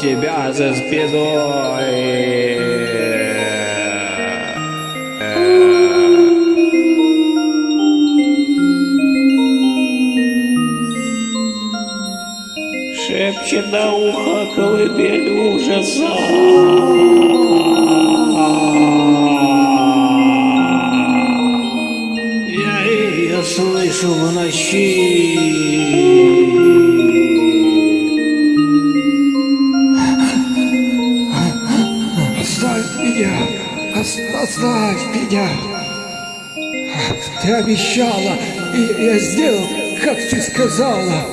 тебя за спиной. Шепчет на ухо колыбель ужаса. Я ее слышу в ночи. Оставь меня! Ос- Оставь меня! Ты обещала, и я сделал, как ты сказала.